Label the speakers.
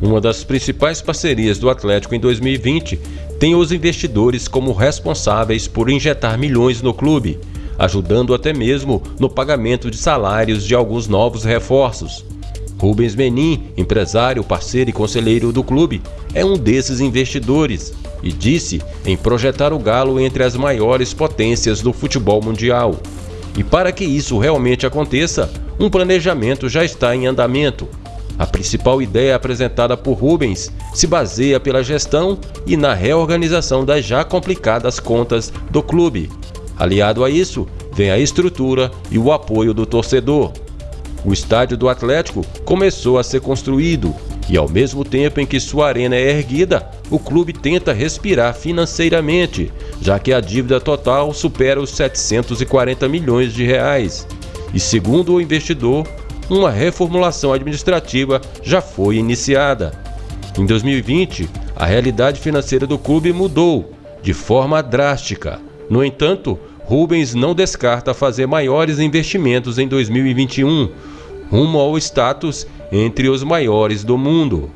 Speaker 1: Uma das principais parcerias do Atlético em 2020 tem os investidores como responsáveis por injetar milhões no clube, ajudando até mesmo no pagamento de salários de alguns novos reforços. Rubens Menin, empresário, parceiro e conselheiro do clube, é um desses investidores e disse em projetar o Galo entre as maiores potências do futebol mundial. E para que isso realmente aconteça, um planejamento já está em andamento. A principal ideia apresentada por Rubens se baseia pela gestão e na reorganização das já complicadas contas do clube. Aliado a isso, vem a estrutura e o apoio do torcedor. O estádio do Atlético começou a ser construído e, ao mesmo tempo em que sua arena é erguida, o clube tenta respirar financeiramente, já que a dívida total supera os 740 milhões de reais. E segundo o investidor, uma reformulação administrativa já foi iniciada. Em 2020, a realidade financeira do clube mudou de forma drástica. No entanto, Rubens não descarta fazer maiores investimentos em 2021, rumo ao status entre os maiores do mundo.